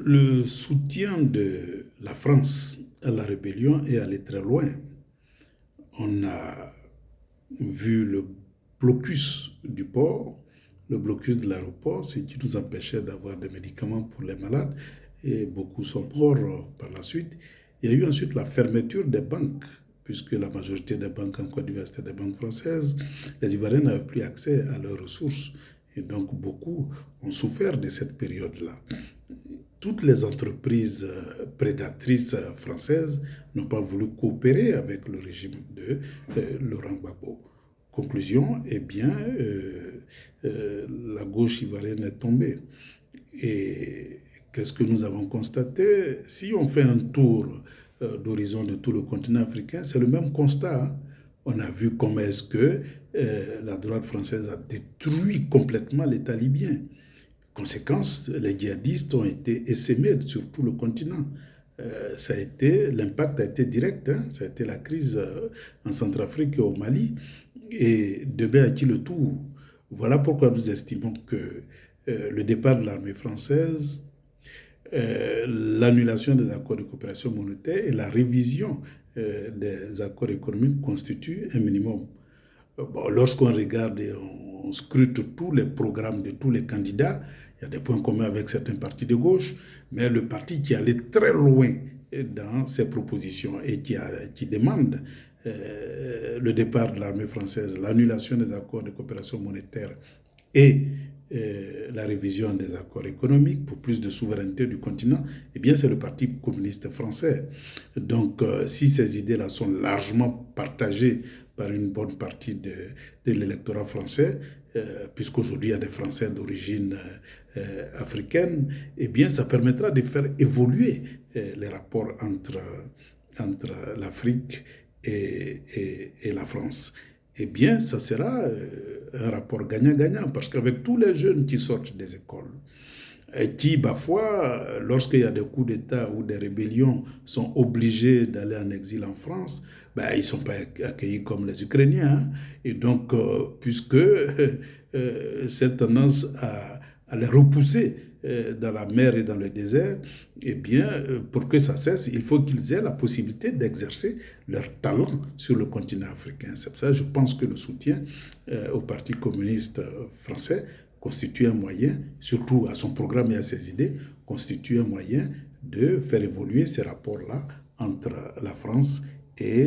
Le soutien de la France à la rébellion est allé très loin. On a vu le blocus du port, le blocus de l'aéroport, ce qui nous empêchait d'avoir des médicaments pour les malades, et beaucoup sont morts par la suite. Il y a eu ensuite la fermeture des banques, puisque la majorité des banques en Côte d'Ivoire étaient des banques françaises. Les Ivoiriens n'avaient plus accès à leurs ressources, et donc beaucoup ont souffert de cette période-là toutes les entreprises euh, prédatrices françaises n'ont pas voulu coopérer avec le régime de euh, Laurent Gbagbo. Conclusion, eh bien, euh, la gauche ivoirienne est tombée. Et qu'est-ce que nous avons constaté? Si on fait un tour d'horizon de tout le continent africain, c'est le même constat. Hein. On a vu comment est-ce que la droite française a détruit complètement l'État libyen. Conséquence, les djihadistes ont été essaimés sur tout le continent. Euh, l'impact a été direct, hein. ça a été la crise euh, en Centrafrique et au Mali, et Debé a dit le tout. Voilà pourquoi nous estimons que euh, le départ de l'armée française, l'annulation des accords de coopération monétaire et la révision des accords économiques constituent un minimum. Lorsqu'on regarde et on scrute tous les programmes de tous les candidats, il y a des points communs avec certains partis de gauche, mais le parti qui allait très loin dans ses propositions et qui, demande euh, le départ de l'armée française, l'annulation des accords de coopération monétaire et euh, la révision des accords économiques pour plus de souveraineté du continent, eh bien c'est le Parti communiste français. Donc euh, si ces idées-là sont largement partagées par une bonne partie de, l'électorat français, euh, puisqu'aujourd'hui il y a des Français d'origine euh, africaine, eh bien ça permettra de faire évoluer euh, les rapports entre, entre l'Afrique et, et, la France. Eh bien, ça sera un rapport gagnant-gagnant, parce qu'avec tous les jeunes qui sortent des écoles, qui, parfois, lorsqu'il y a des coups d'État ou des rébellions, sont obligés d'aller en exil en France, ben, ils ne sont pas accueillis comme les Ukrainiens. Hein. Et donc, euh, puisque euh, cette tendance à, les repousser euh, dans la mer et dans le désert, eh bien, pour que ça cesse, il faut qu'ils aient la possibilité d'exercer leur talent sur le continent africain. C'est pour ça que je pense que le soutien au Parti communiste français constitue un moyen, surtout à son programme et à ses idées, constitue un moyen de faire évoluer ces rapports-là entre la France et